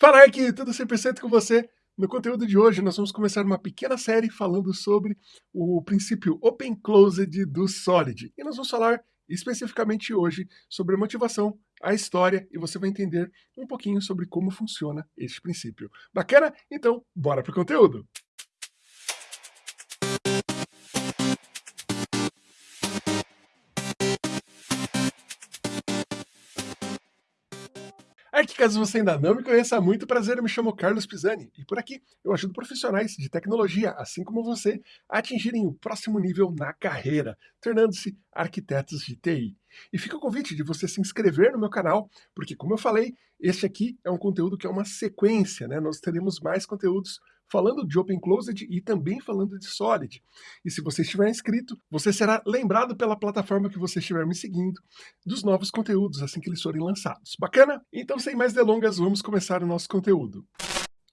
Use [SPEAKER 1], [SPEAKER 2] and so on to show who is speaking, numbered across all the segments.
[SPEAKER 1] Fala aqui, tudo 100% com você? No conteúdo de hoje, nós vamos começar uma pequena série falando sobre o princípio Open Closed do Solid. E nós vamos falar especificamente hoje sobre a motivação, a história, e você vai entender um pouquinho sobre como funciona este princípio. Bacana? Então, bora pro conteúdo! Aqui, caso você ainda não me conheça, muito prazer, eu me chamo Carlos Pisani e por aqui eu ajudo profissionais de tecnologia, assim como você, a atingirem o próximo nível na carreira, tornando-se arquitetos de TI. E fica o convite de você se inscrever no meu canal, porque como eu falei, este aqui é um conteúdo que é uma sequência, né? Nós teremos mais conteúdos falando de Open Closed e também falando de Solid. E se você estiver inscrito, você será lembrado pela plataforma que você estiver me seguindo dos novos conteúdos assim que eles forem lançados. Bacana? Então, sem mais delongas, vamos começar o nosso conteúdo.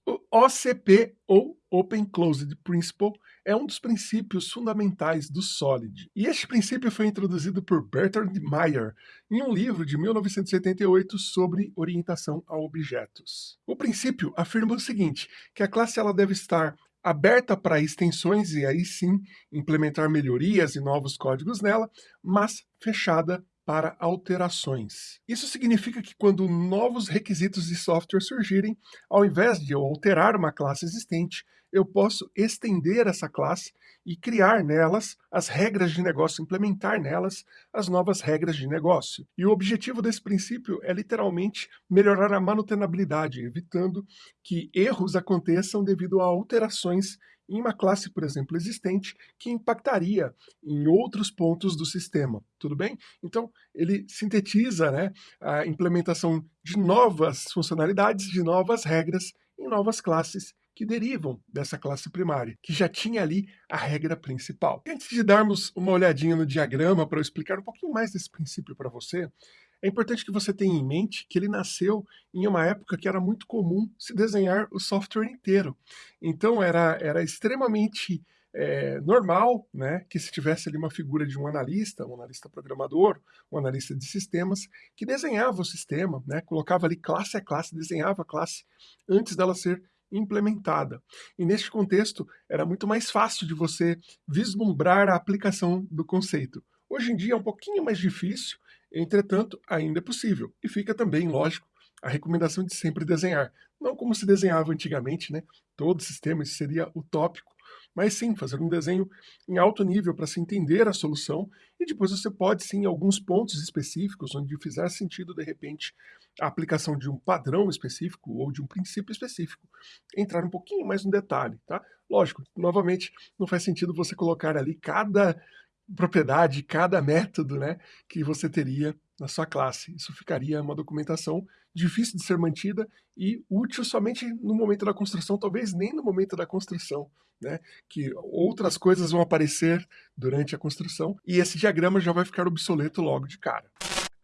[SPEAKER 1] O OCP, ou Open Closed Principle, é um dos princípios fundamentais do Solid. E este princípio foi introduzido por Bertrand Meyer em um livro de 1988 sobre orientação a objetos. O princípio afirma o seguinte, que a classe ela deve estar aberta para extensões e aí sim implementar melhorias e novos códigos nela, mas fechada para alterações. Isso significa que quando novos requisitos de software surgirem, ao invés de eu alterar uma classe existente, eu posso estender essa classe e criar nelas as regras de negócio, implementar nelas as novas regras de negócio. E o objetivo desse princípio é literalmente melhorar a manutenabilidade, evitando que erros aconteçam devido a alterações em uma classe, por exemplo, existente, que impactaria em outros pontos do sistema, tudo bem? Então, ele sintetiza né, a implementação de novas funcionalidades, de novas regras em novas classes que derivam dessa classe primária, que já tinha ali a regra principal. Antes de darmos uma olhadinha no diagrama para eu explicar um pouquinho mais desse princípio para você, é importante que você tenha em mente que ele nasceu em uma época que era muito comum se desenhar o software inteiro. Então era, era extremamente é, normal né, que se tivesse ali uma figura de um analista, um analista programador, um analista de sistemas, que desenhava o sistema, né, colocava ali classe a classe, desenhava a classe antes dela ser implementada. E neste contexto, era muito mais fácil de você vislumbrar a aplicação do conceito. Hoje em dia é um pouquinho mais difícil, Entretanto, ainda é possível. E fica também, lógico, a recomendação de sempre desenhar. Não como se desenhava antigamente, né? Todo sistema, isso seria utópico. Mas sim, fazer um desenho em alto nível para se entender a solução e depois você pode sim, em alguns pontos específicos, onde fizer sentido, de repente, a aplicação de um padrão específico ou de um princípio específico, entrar um pouquinho mais no detalhe, tá? Lógico, novamente, não faz sentido você colocar ali cada propriedade, cada método né, que você teria na sua classe. Isso ficaria uma documentação difícil de ser mantida e útil somente no momento da construção, talvez nem no momento da construção, né? Que outras coisas vão aparecer durante a construção e esse diagrama já vai ficar obsoleto logo de cara.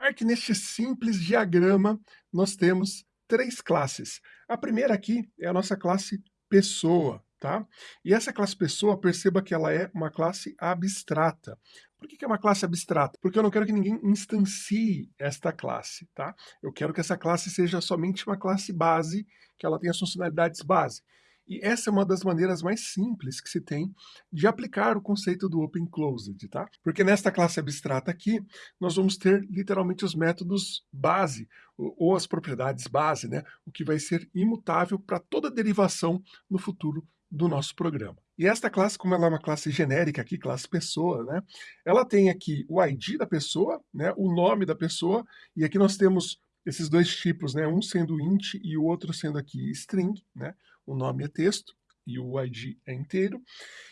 [SPEAKER 1] Aqui neste simples diagrama nós temos três classes. A primeira aqui é a nossa classe pessoa, Tá? E essa classe pessoa, perceba que ela é uma classe abstrata. Por que, que é uma classe abstrata? Porque eu não quero que ninguém instancie esta classe. Tá? Eu quero que essa classe seja somente uma classe base, que ela tenha as funcionalidades base. E essa é uma das maneiras mais simples que se tem de aplicar o conceito do Open Closed, tá? Porque nesta classe abstrata aqui, nós vamos ter literalmente os métodos base, ou as propriedades base, né? O que vai ser imutável para toda derivação no futuro do nosso programa. E esta classe, como ela é uma classe genérica aqui, classe pessoa, né? Ela tem aqui o ID da pessoa, né? O nome da pessoa, e aqui nós temos esses dois tipos, né? Um sendo int e o outro sendo aqui string, né? O nome é texto e o ID é inteiro.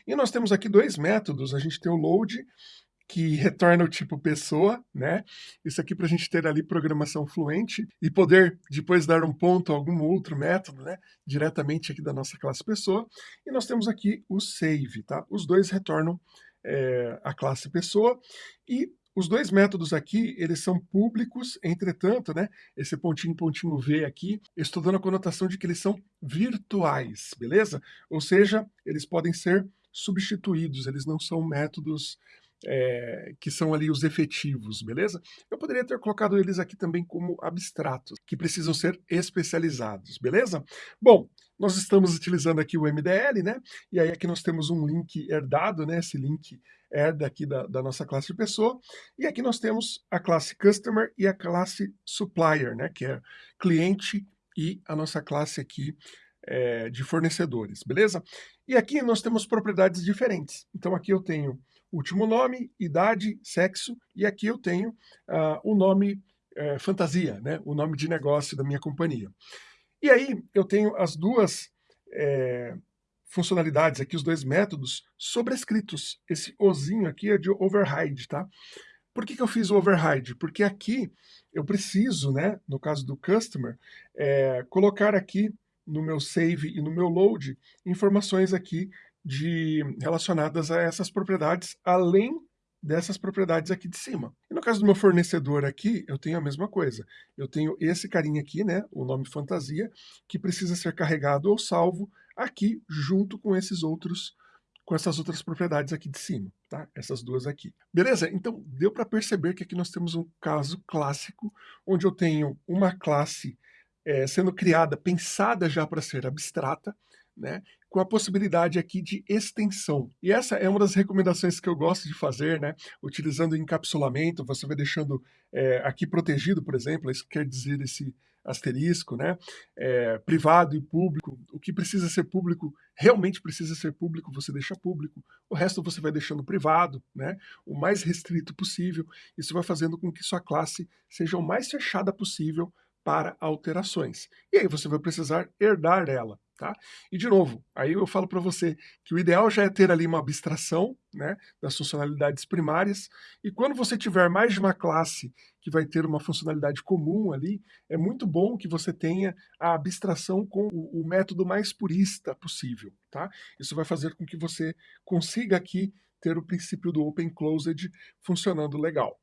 [SPEAKER 1] E nós temos aqui dois métodos, a gente tem o load que retorna o tipo pessoa, né? Isso aqui para a gente ter ali programação fluente e poder depois dar um ponto a algum outro método, né? Diretamente aqui da nossa classe pessoa. E nós temos aqui o save, tá? Os dois retornam é, a classe pessoa e os dois métodos aqui, eles são públicos, entretanto, né, esse pontinho, pontinho V aqui, estou dando a conotação de que eles são virtuais, beleza? Ou seja, eles podem ser substituídos, eles não são métodos é, que são ali os efetivos, beleza? Eu poderia ter colocado eles aqui também como abstratos, que precisam ser especializados, beleza? Bom, nós estamos utilizando aqui o MDL, né? E aí aqui nós temos um link herdado, né? Esse link herda aqui da, da nossa classe de pessoa. E aqui nós temos a classe Customer e a classe Supplier, né? Que é cliente e a nossa classe aqui é, de fornecedores, beleza? E aqui nós temos propriedades diferentes. Então aqui eu tenho último nome, idade, sexo, e aqui eu tenho uh, o nome uh, fantasia, né? o nome de negócio da minha companhia. E aí eu tenho as duas é, funcionalidades aqui, os dois métodos sobrescritos. Esse ozinho aqui é de override, tá? Por que, que eu fiz o override? Porque aqui eu preciso, né, no caso do customer, é, colocar aqui no meu save e no meu load informações aqui de relacionadas a essas propriedades, além dessas propriedades aqui de cima. E no caso do meu fornecedor aqui, eu tenho a mesma coisa. Eu tenho esse carinha aqui, né, o nome fantasia, que precisa ser carregado ou salvo aqui junto com esses outros com essas outras propriedades aqui de cima, tá? Essas duas aqui. Beleza? Então, deu para perceber que aqui nós temos um caso clássico, onde eu tenho uma classe é, sendo criada, pensada já para ser abstrata, né, com a possibilidade aqui de extensão. E essa é uma das recomendações que eu gosto de fazer, né, utilizando encapsulamento, você vai deixando é, aqui protegido, por exemplo, isso quer dizer esse asterisco, né, é, privado e público, o que precisa ser público, realmente precisa ser público, você deixa público, o resto você vai deixando privado, né, o mais restrito possível, isso vai fazendo com que sua classe seja o mais fechada possível para alterações. E aí você vai precisar herdar ela. Tá? E de novo, aí eu falo para você que o ideal já é ter ali uma abstração né, das funcionalidades primárias, e quando você tiver mais de uma classe que vai ter uma funcionalidade comum ali, é muito bom que você tenha a abstração com o, o método mais purista possível. Tá? Isso vai fazer com que você consiga aqui ter o princípio do Open Closed funcionando legal.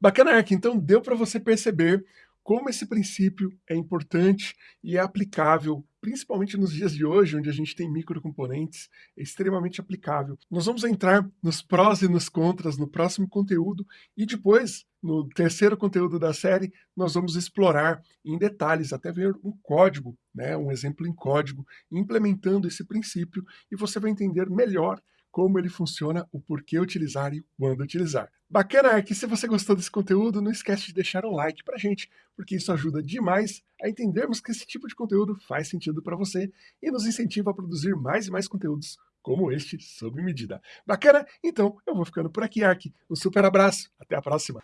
[SPEAKER 1] Bacana, Ark, então deu para você perceber como esse princípio é importante e é aplicável, principalmente nos dias de hoje, onde a gente tem microcomponentes, é extremamente aplicável. Nós vamos entrar nos prós e nos contras no próximo conteúdo e depois, no terceiro conteúdo da série, nós vamos explorar em detalhes, até ver um código, né, um exemplo em código, implementando esse princípio e você vai entender melhor como ele funciona, o porquê utilizar e quando utilizar. Bacana é que se você gostou desse conteúdo, não esquece de deixar um like pra gente, porque isso ajuda demais a entendermos que esse tipo de conteúdo faz sentido para você e nos incentiva a produzir mais e mais conteúdos como este sob medida. Bacana? Então eu vou ficando por aqui, Ark. Um super abraço, até a próxima!